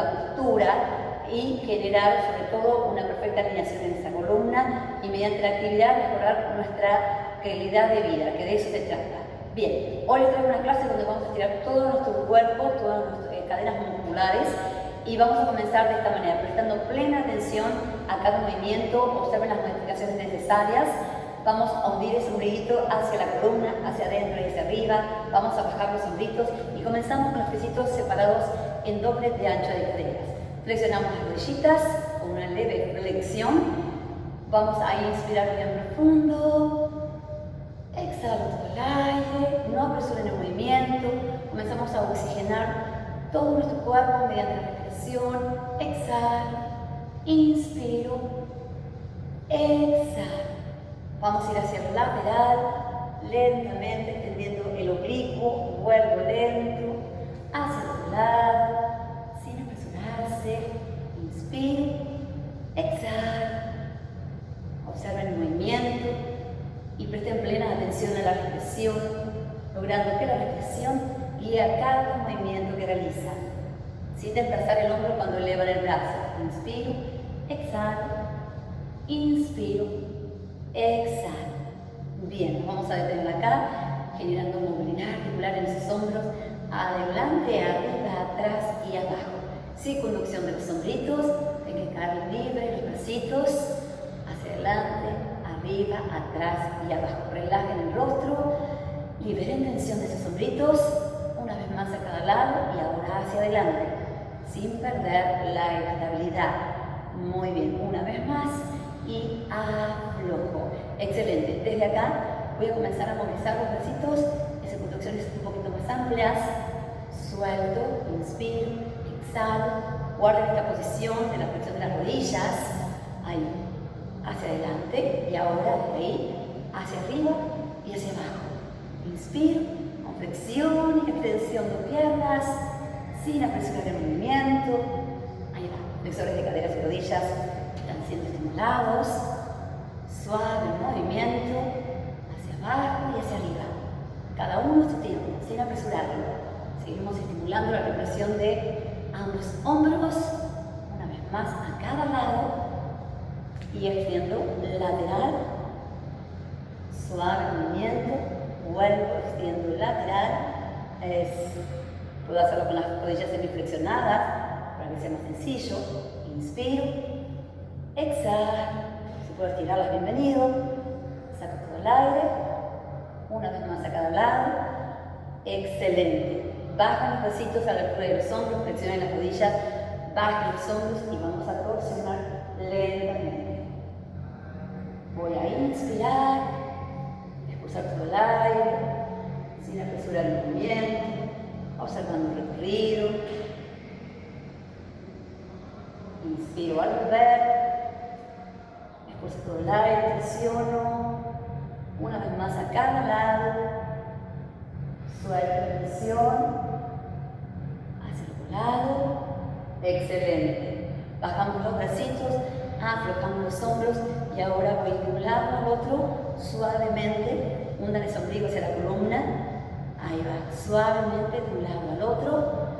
la postura y generar sobre todo una perfecta alineación en esa columna y mediante la actividad mejorar nuestra calidad de vida, que de eso se trata. Bien, hoy les traigo una clase donde vamos a estirar todo nuestro cuerpo, todas nuestras eh, cadenas musculares y vamos a comenzar de esta manera, prestando plena atención a cada movimiento, observen las modificaciones necesarias, vamos a hundir el sombrillito hacia la columna, hacia adentro y hacia arriba, vamos a bajar los sombritos y comenzamos con los piecitos separados en doble de ancho de caderas. Flexionamos las rodillitas con una leve flexión, vamos a inspirar bien profundo, exhalo el aire, no apresuren el movimiento, comenzamos a oxigenar todo nuestro cuerpo mediante la respiración, exhalo, inspiro, exhalo. Vamos a ir hacia el lateral, lentamente extendiendo el oblicuo, vuelvo lento, hacia otro lado, sin apresurarse, inspiro, exhalo. Observen el movimiento y presten plena atención a la respiración, logrando que la respiración guíe cada movimiento que realizan. Sin desplazar el hombro cuando elevan el brazo. Inspiro, exhalo, inspiro, atrás y abajo. Relajen el rostro, liberen tensión de sus sombritos, una vez más a cada lado y ahora hacia adelante sin perder la estabilidad. Muy bien, una vez más y aflojo. Excelente. Desde acá voy a comenzar a movilizar los bracitos, esas contracciones un poquito más amplias. Suelto, inspiro, exhalo. Guarden esta posición de la flexión de las rodillas. Ahí, hacia adelante y ahora de ahí hacia arriba y hacia abajo. Inspiro, con flexión y extensión de piernas sin apresurar el movimiento. Ahí va, flexores de caderas y rodillas están siendo estimulados. Suave el movimiento hacia abajo y hacia arriba. Cada uno su tiempo, sin apresurarlo. Seguimos estimulando la respiración de ambos hombros, una vez más a cada lado y extiendo lateral, suave movimiento, vuelvo, extiendo lateral, es Puedo hacerlo con las rodillas semiflexionadas para que sea más sencillo. Inspiro, exhalo. Si puedo estirarlas, bienvenido. Saco todo el aire. Una vez más a cada lado. Excelente. Bajan los bracitos a la altura de los hombros, flexionen las rodillas, bajen los hombros y vamos a torsionar lentamente. Voy a inspirar, expulsar todo el aire, sin apresurar el movimiento observando el recorrido. Inspiro al volver, expulso todo el aire, presiono, una vez más a cada lado, suelto presión, hacia el lado, excelente. Bajamos los bracitos, aflojamos los hombros y ahora voy de un lado al otro suavemente, hundan el ombligo hacia la columna, Ahí va, suavemente de un lado al otro.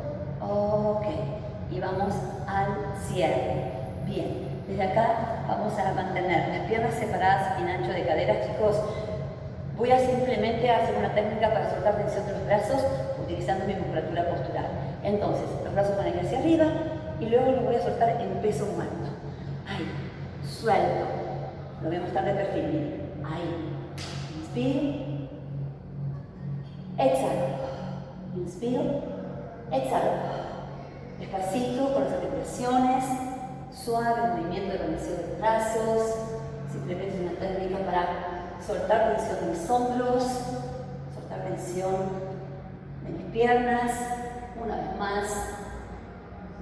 Ok. Y vamos al cierre. Bien. Desde acá vamos a mantener las piernas separadas en ancho de cadera, chicos. Voy a simplemente hacer una técnica para soltar tensión de los brazos utilizando mi musculatura postural. Entonces, los brazos van a ir hacia arriba y luego los voy a soltar en peso muerto. Ahí, suelto. Lo voy a mostrar de perfil. Ahí. Inspiro. Exhalo. Inspiro. Exhalo. Despacito con las articulaciones. Suave movimiento de conexión de los brazos. Simplemente una técnica para soltar tensión de mis hombros. Soltar tensión de mis piernas. Una vez más.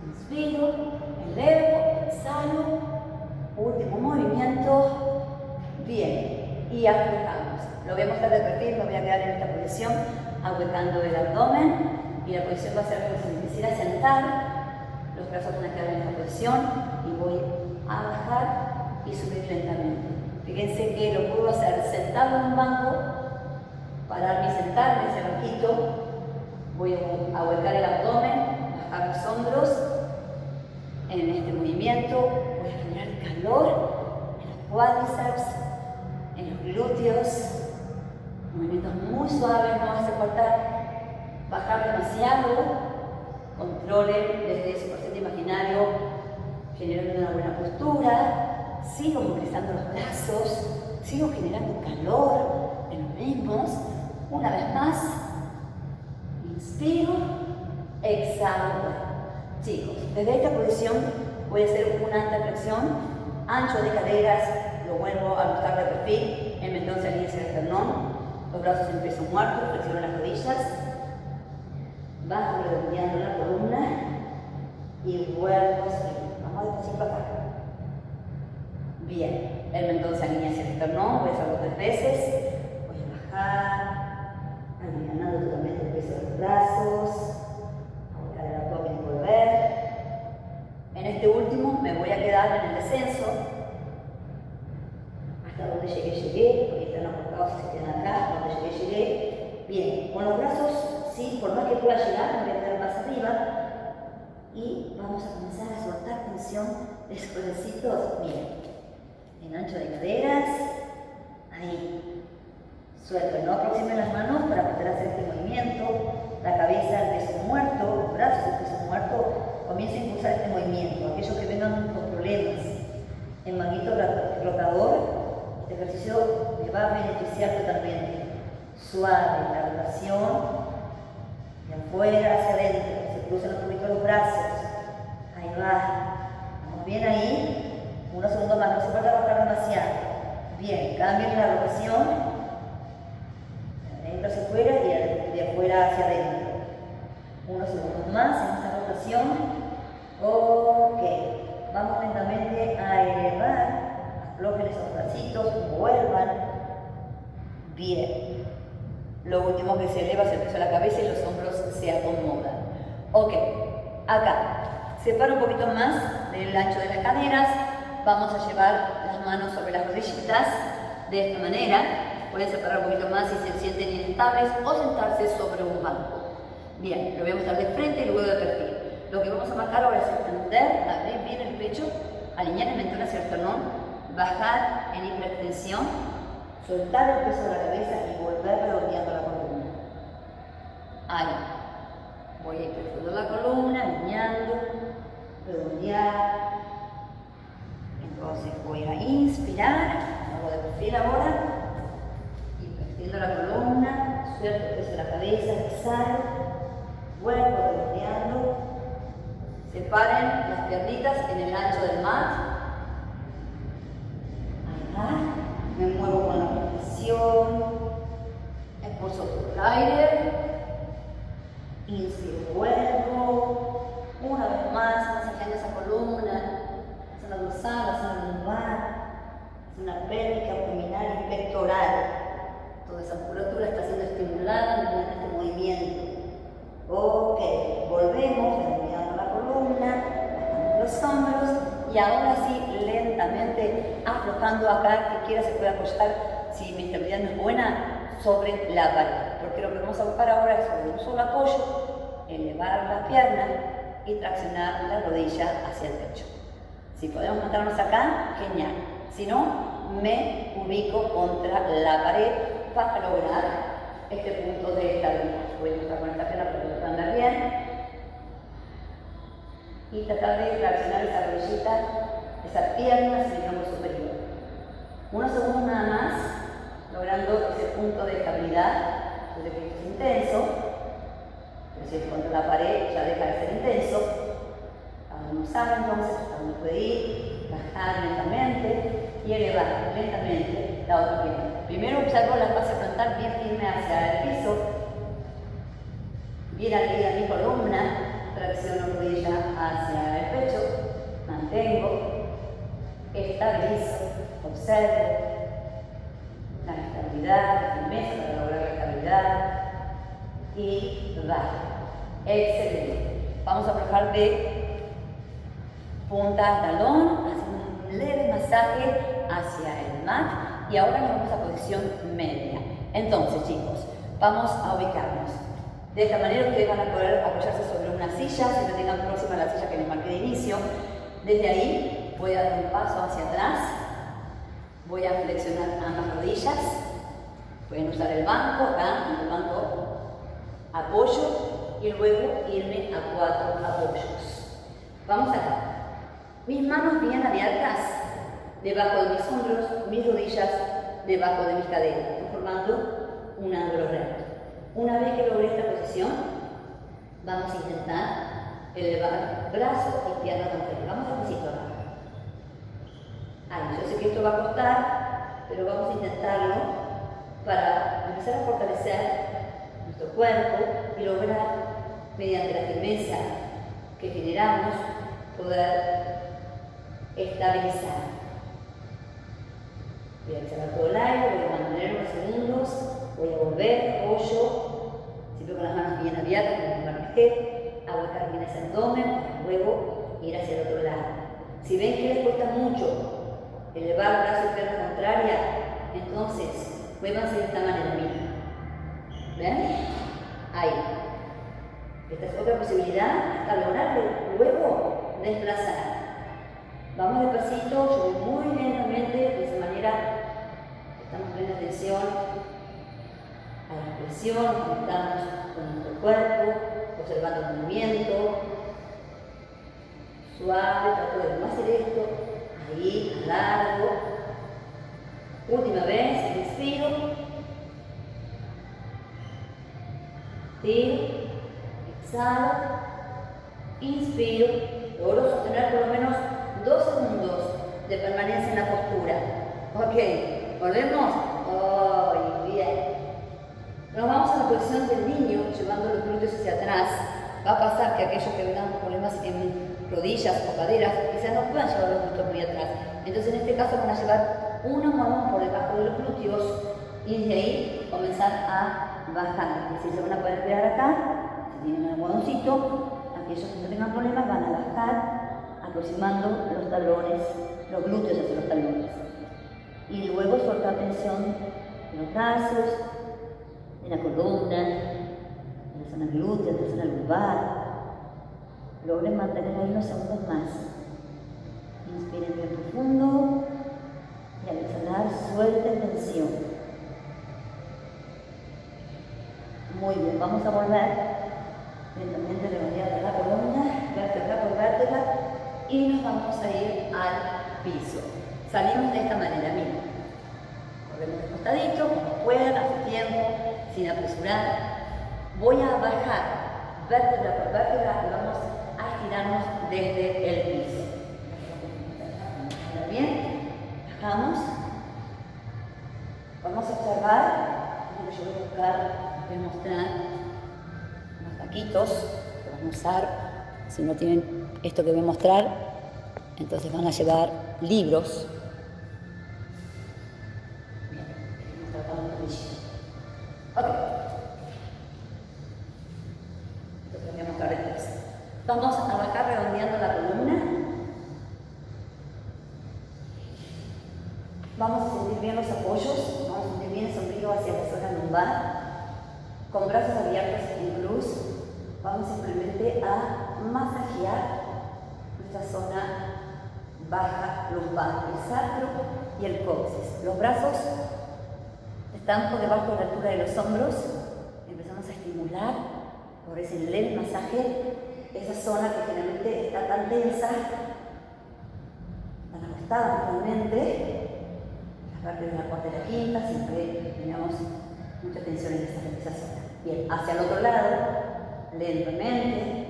Inspiro. Elevo. Exhalo. Último movimiento. Bien. Y aflojamos. Lo voy a mostrar de perfil, me voy a quedar en esta posición ahuecando el abdomen y la posición va a ser como si me quisiera sentar, los brazos van a quedar en esta posición y voy a bajar y subir lentamente. Fíjense que lo puedo hacer sentado en un banco, pararme y sentarme en ese banquito, voy a ahuecar el abdomen, bajar los hombros, en este movimiento en los cuádriceps, en los glúteos, movimientos muy suaves, no hace falta bajar demasiado, controlen desde su paciente imaginario, generando una buena postura, sigo movilizando los brazos, sigo generando calor en los mismos, una vez más, inspiro, exhalo. Chicos, desde esta posición voy a hacer una anteflexión, ancho de caderas, lo vuelvo a ajustar de perfil, el mentón se alinea hacia el esternón, los brazos en peso muerto, flexiono las rodillas, bajo redondeando la columna y vuelvo a subir. Vamos despacito acá. Bien, el mentón se alinea hacia el esternón, voy a tres veces. Voy a bajar, alineando totalmente el peso de los brazos, a el abdomen y volver. En este último me voy a quedar en el descenso. Hasta donde llegué, llegué, porque están apostados si se quedan acá, donde llegué, llegué. Bien, con los brazos ¿sí? por más que pueda llegar, me voy a quedar más arriba. Y vamos a comenzar a soltar tensión de esos bracitos. Bien, en ancho de caderas, ahí. Suelto, no aproximen las manos para poder hacer este movimiento. La cabeza al peso muerto, los brazos al peso muerto. Comienza a impulsar este movimiento. Aquellos que vengan con problemas en manguito rotador, este ejercicio me va a beneficiar totalmente. Suave, la rotación de afuera hacia adentro, se cruzan un poquito los brazos. Ahí va. Vamos bien ahí. Unos segundos más, no se puede bajar demasiado. Bien, cambien la rotación. De adentro hacia afuera y de afuera hacia adentro. Unos segundos más en esta rotación. Ok. Vamos lentamente a elevar. Aflojen esos bracitos, vuelvan. Bien. Lo último que se eleva es el peso la cabeza y los hombros se acomodan. Ok, acá. Separa un poquito más del ancho de las caderas. Vamos a llevar las manos sobre las rodillitas de esta manera. Pueden separar un poquito más si se sienten inestables o sentarse sobre un banco. Bien, lo voy a mostrar de frente y luego de perfil. Lo que vamos a marcar ahora es extender, abrir bien el pecho, alinear el mentón hacia el esternón, bajar en hiperextensión, soltar el peso de la cabeza y volver redondeando la columna. Ahí. Voy a ir la columna, alineando, redondear. Entonces voy a inspirar, hago de perfil ahora, y la columna, suelto el peso de la cabeza, exhalo, vuelvo redondeando. Separen las piernitas en el ancho del mat. Va me muevo con la respiración, expulso todo el aire, inspiro, vuelvo, una vez más, masajando esa columna, zona dorsal, zona lumbar, zona pélvica, abdominal y pectoral. Toda esa musculatura está siendo estimulada. Ok, volvemos, redondeando la columna, bajando los hombros y ahora sí lentamente aflojando acá, que quiera se puede apoyar, si mi estabilidad no es buena, sobre la pared. Porque lo que vamos a buscar ahora es sobre un solo apoyo, elevar la pierna y traccionar la rodilla hacia el techo. Si podemos mantenernos acá, genial. Si no, me ubico contra la pared para lograr este punto de estabilidad. Voy a empezar con esta pierna para que andar bien y tratar de traccionar esa rodillita, esa pierna hacia el hombro superior. Unos segundos nada más, logrando ese punto de estabilidad, desde que es intenso, pero si contra la pared ya deja de ser intenso, cada uno sabe entonces hasta dónde puede bajar lentamente y elevar lentamente la otra pierna. Primero observo la base frontal bien firme hacia el piso, bien arriba mi columna, tracciono rodilla hacia el pecho, mantengo, estabilizo, observo la estabilidad, la firmeza para lograr la estabilidad y bajo. Excelente. Vamos a trabajar de punta a talón, haciendo un leve masaje hacia el mat Y ahora nos vamos a posición media. Entonces, chicos, vamos a ubicarnos. De esta manera ustedes van a poder apoyarse sobre una silla, si no tengan próxima la silla que les marqué de inicio. Desde ahí voy a dar un paso hacia atrás, voy a flexionar ambas rodillas, pueden usar el banco, acá en el banco apoyo y luego irme a cuatro apoyos. Vamos acá. Mis manos bien abiertas, debajo de mis hombros, mis rodillas debajo de mis caderas, formando un ángulo recto. Una vez que logré esta posición, vamos a intentar elevar brazo y pierna con Vamos a acá. Ahí, yo sé que esto va a costar, pero vamos a intentarlo para empezar a fortalecer nuestro cuerpo y lograr, mediante la firmeza que generamos, poder estabilizar. Voy a exhalar todo el aire, voy a mantener unos segundos, voy a volver, apoyo, con las manos bien abiertas, como marqué, aguantar bien ese abdomen, luego ir hacia el otro lado. Si ven que les cuesta mucho elevar el brazo y pierna contraria, entonces muévanse de esta manera. ¿Ven? Ahí. Esta es otra posibilidad hasta lograr luego desplazar. Vamos despacito, yo voy muy lentamente, de esa manera estamos poniendo atención a la expresión, conectamos con nuestro cuerpo, observando el movimiento. Suave, trato de no hacer esto, ahí, largo. Última vez, inspiro. Tiro, exhalo, inspiro, logro sostener por lo menos dos segundos de permanencia en la postura. Ok, volvemos. Oh. Nos vamos a la posición del niño, llevando los glúteos hacia atrás. Va a pasar que aquellos que tengan problemas en rodillas o caderas, quizás no puedan llevar los glúteos muy atrás. Entonces, en este caso, van a llevar una mano por debajo de los glúteos y de ahí comenzar a bajar. Es decir, se van a poder quedar acá, si tienen un almohadoncito, aquellos que no tengan problemas van a bajar aproximando los talones, los glúteos hacia los talones. Y luego soltar tensión en los brazos, en la columna, en la zona glútea, en la zona lumbar. Logren mantener ahí unos segundos más. Inspiren bien profundo y al exhalar suelten tensión. Muy bien, vamos a volver lentamente de la columna, vértebra por vértebra y nos vamos a ir al piso. Salimos de esta manera, miren. Corremos de costadito, como puedan, hace tiempo, sin apresurar. Voy a bajar vértebra por vértebra y vamos a estirarnos desde el piso. Bien, bajamos. Vamos a observar, yo voy a buscar, voy a mostrar unos taquitos que vamos a usar, si no tienen esto que voy a mostrar, entonces van a llevar libros. Vamos a bajar redondeando la columna. Vamos a sentir bien los apoyos, vamos a sentir bien el sombrero hacia la zona lumbar. Con brazos abiertos en cruz, vamos simplemente a masajear esta zona baja lumbar, el sacro y el coxis. Los brazos debajo de la altura de los hombros. Empezamos a estimular por ese leve masaje esa zona que generalmente está tan tensa, tan ajustada realmente. La parte de la cuarta y la quinta, siempre tenemos mucha tensión en esa, esa zona. Bien, hacia el otro lado, lentamente,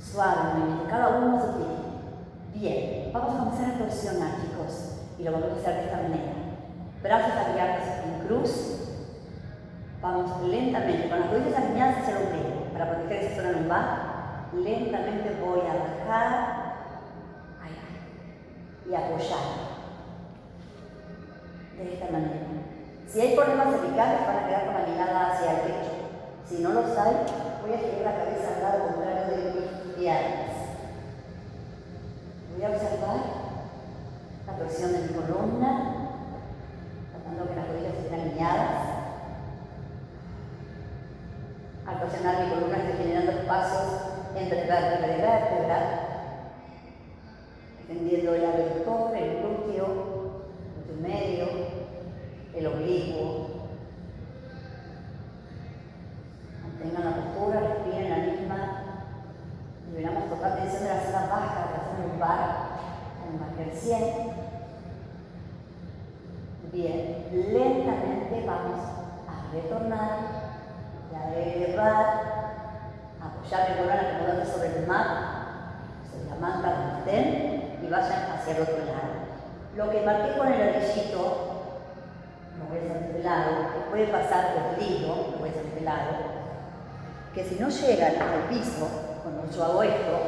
suave movimiento, cada uno su tiempo. Bien, vamos a comenzar a torsionar, chicos, y lo vamos a hacer de esta manera. Brazos abiertos en cruz. Vamos lentamente, con las rodillas alineadas hacia el ombligo, para proteger esa zona lumbar. Lentamente voy a bajar y apoyar. De esta manera. Si hay problemas cervicales, van a quedar con la mirada hacia el pecho. Si no los hay, voy a girar la cabeza al lado contrario de Voy a observar la presión de mi columna, entre vértebra y vértebra, extendiendo el abductor, el glúteo, el medio, el oblicuo. Mantengan la postura, respiren la misma. Deberíamos tocar tensión de la zona baja, de la zona lumbar, con el 100. Bien, lentamente vamos a retornar, a elevar apoyar el color acomodando sobre el mar, sobre la manta donde estén y vayan hacia el otro lado. Lo que marqué con el anillito, lo voy a hacer de lado, que puede pasar por el libro, lo voy a hacer de lado, que si no llegan al piso, cuando yo hago esto,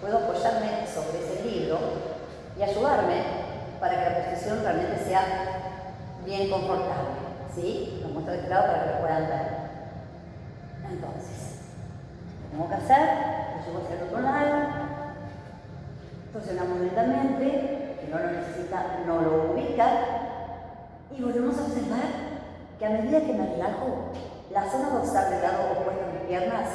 puedo apoyarme sobre ese libro y ayudarme para que la posición realmente sea bien confortable. ¿Sí? Lo muestro de este lado para que lo puedan ver. Entonces, tengo que hacer, lo llevo hacia el otro lado, torsionamos lentamente, que no lo necesita, no lo ubica, y volvemos a observar que a medida que me relajo, la zona dorsal del lado opuesto a mis piernas,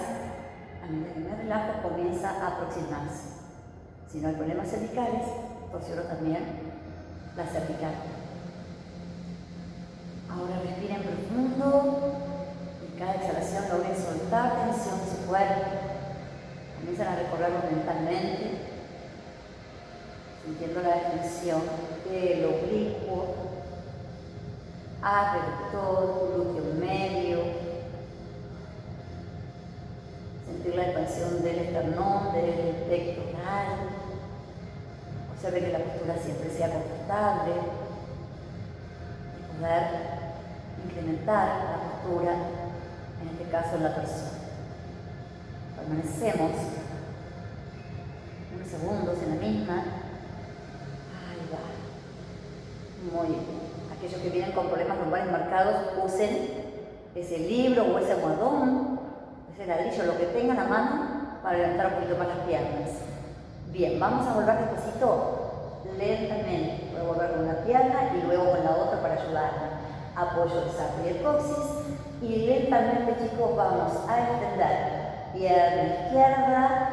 a medida que me relajo, comienza a aproximarse. Si no hay problemas cervicales, torsiono también la cervical. Ahora respiren profundo cada exhalación logren soltar tensión de su cuerpo. Comienzan a recorrerlo mentalmente, la extensión del oblicuo, abductor, glúteo medio, sentir la expansión del esternón, del pectoral. Observe que la postura siempre sea confortable y poder incrementar la postura en este caso en la persona. Permanecemos unos segundos en la misma. Ahí va. Muy bien. Aquellos que vienen con problemas lumbares marcados, usen ese libro o ese almohadón, ese ladrillo, lo que tengan a mano para levantar un poquito más las piernas. Bien, vamos a volver despacito, lentamente. Voy a volver con una pierna y luego con la otra para ayudarla. Apoyo el sacro y el coxis y lentamente chicos vamos a extender pierna izquierda,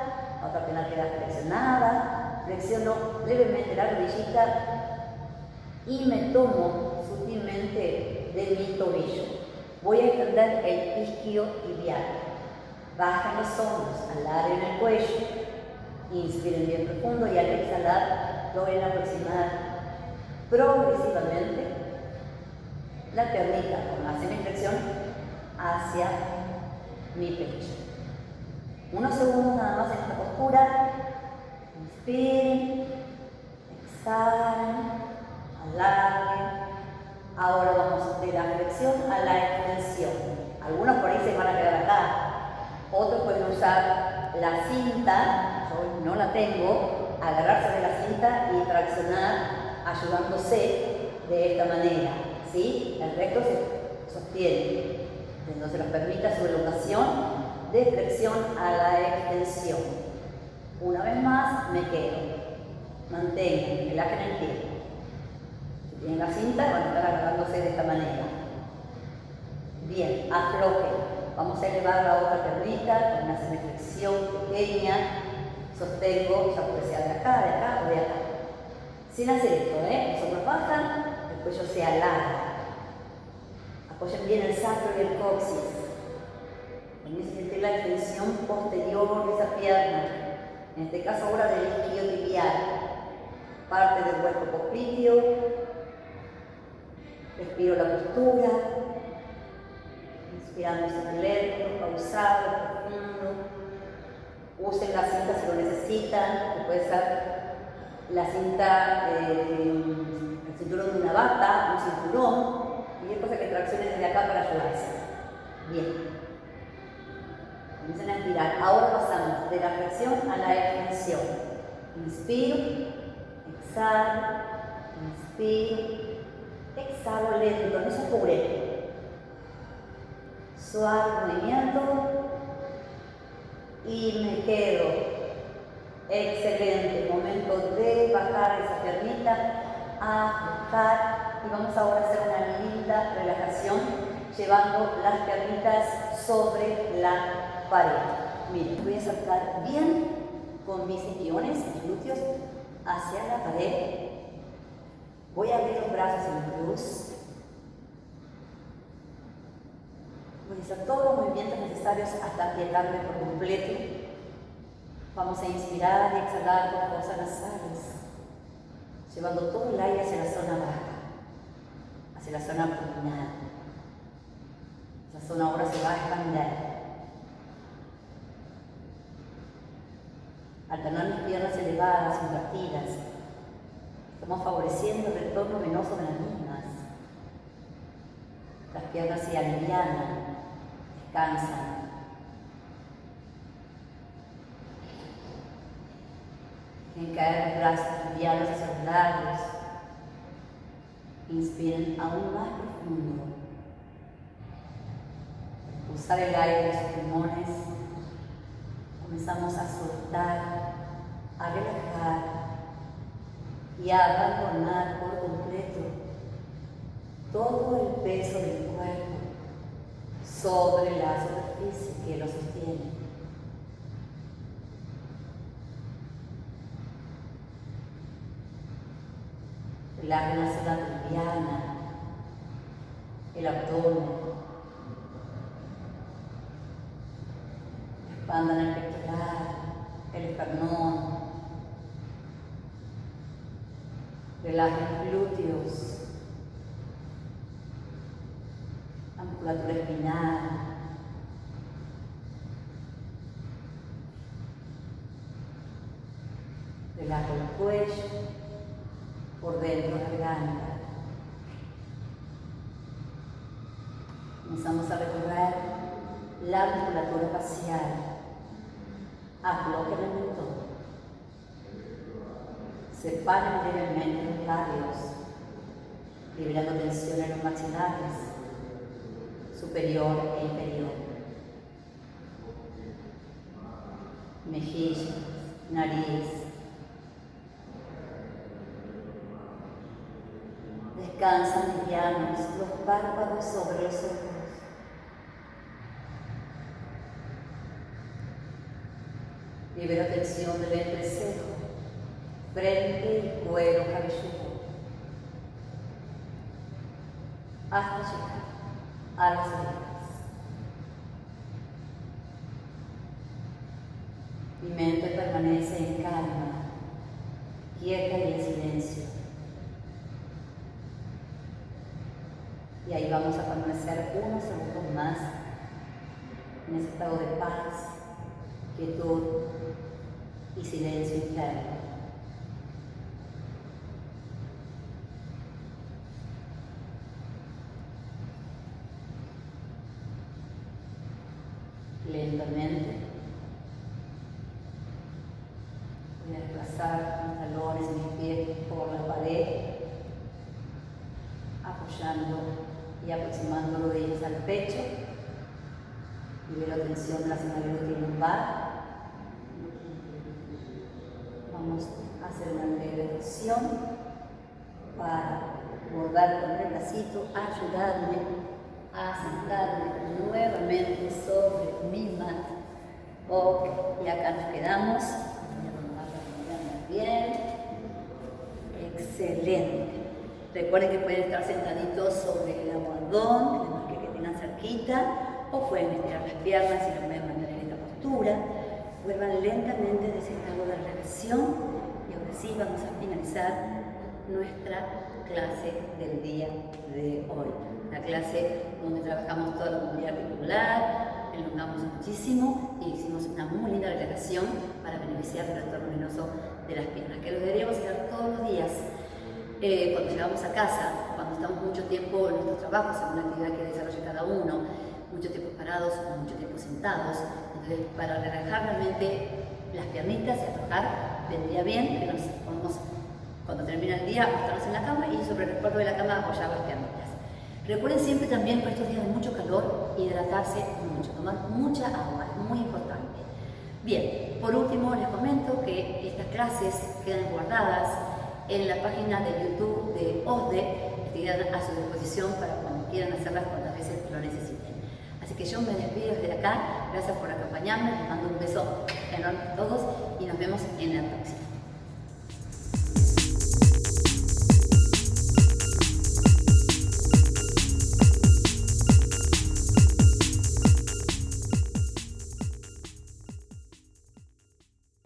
otra pierna queda flexionada, flexiono levemente la rodillita y me tomo de mi tobillo. Voy a extender el isquio tibial. Bajen los hombros, en el cuello, inspiren bien profundo y al exhalar logren aproximar progresivamente la piernita con la semiflexión hacia mi pecho. Unos segundos nada más en esta postura. Inspiren, exhalen, alarguen. Ahora vamos de la flexión a la extensión. Algunos por ahí se van a quedar acá. Otros pueden usar la cinta, yo no la tengo, agarrarse de la cinta y traccionar ayudándose de esta manera. ¿sí? El recto se sostiene. Entonces nos permite su elongación de flexión a la extensión. Una vez más, me quedo. Mantengo, el pie. Tienen la cinta, a estar agarrándose de esta manera. Bien, aflojen. Vamos a elevar la otra perrita con una semiflexión pequeña. Sostengo, ya puede ser de acá, de acá o de acá. Sin hacer esto, ¿eh? Los hombros bajan, el cuello se alarga. Apoyen bien el sacro y el coxis. A sentir la extensión posterior de esa pierna. En este caso ahora del isquio tibial. Parte del cuerpo popliteo. Respiro la postura. Inspirando lento, pausado, profundo. Usen la cinta si lo necesitan, puede ser la cinta, eh, el cinturón de una bata, un cinturón, y es cosa que tracciones desde acá para ayudarse. Bien. Comiencen a estirar. Ahora pasamos de la flexión a la extensión. Inspiro, exhalo, inspiro, exhalo lento, no se apure. Suave movimiento y me quedo. Excelente, momento de bajar esa piernita, a bajar y vamos ahora a hacer una linda relajación llevando las piernitas sobre la pared. Mire, voy a saltar bien con mis guiones, mis glúteos, hacia la pared. Voy a abrir los brazos en cruz. Voy a hacer todos los movimientos necesarios hasta aquietarme por completo. Vamos a inspirar y exhalar con fosas nasales, llevando todo el aire hacia la zona baja, hacia la zona abdominal. Esa zona ahora se va a expandir. Alternar mis piernas elevadas, invertidas. Estamos favoreciendo el retorno venoso de las mismas. Las piernas se alivianan, descansan. En caer los brazos livianos hacia los lados. Inspiren aún más profundo. Usar el aire de sus pulmones. Comenzamos a soltar, a relajar y abandonar por completo todo el peso del cuerpo sobre la superficie que lo sostiene. la zona liviana, el abdomen. Expandan el pectoral, el esternón. Relajen los glúteos, la musculatura espinal. Relaja el cuello por dentro de la garganta. Comenzamos a recorrer la musculatura facial. Aflojen el mentón. Separen levemente los labios, liberando tensión en los maxilares, superior e inferior. Mejillas, nariz, Descansan livianos los párpados sobre los ojos. Libera tensión del entrecejo, frente y cuero cabelludo. Hasta llegar a las orejas. Mi mente permanece en calma, quieta y en silencio. Y ahí vamos a permanecer unos segundos más en ese estado de paz, quietud y silencio interno. Lentamente voy a desplazar mis talones, mis pies por la pared, apoyando y aproximando rodillas al pecho. Libero tensión de la zona glútea lumbar. Vamos a hacer una breve flexión para volver con el bracito, ayudarme a sentarme nuevamente sobre mi mat. Ok, y acá nos quedamos. Bien. Excelente. Recuerden que pueden estar sentaditos sobre el almohadón, que que tengan cerquita, o pueden estirar las piernas y lo pueden mantener en esta postura. Vuelvan lentamente de ese estado de relajación y ahora sí vamos a finalizar nuestra clase del día de hoy. La clase donde trabajamos toda la movilidad articular, elongamos muchísimo y hicimos una muy linda relajación para beneficiar el retorno venoso de las piernas, que lo deberíamos hacer todos los días eh, cuando llegamos a casa, cuando estamos mucho tiempo en nuestros trabajos, en una actividad que desarrolla cada uno, mucho tiempo parados o mucho tiempo sentados. Entonces, para relajar realmente las piernitas y aflojar, vendría bien que nos podamos, cuando termina el día, acostarnos en la cama y sobre el respaldo de la cama apoyar las piernitas. Recuerden siempre también que estos días de mucho calor, hidratarse mucho, tomar mucha agua, es muy importante. Bien, por último les comento que estas clases quedan guardadas en la página de YouTube de OSDE, quedan a su disposición para cuando quieran hacerlas cuantas veces lo necesiten. Así que yo me despido desde acá, Gracias por acompañarme. Les mando un beso enorme a todos y nos vemos en la próxima.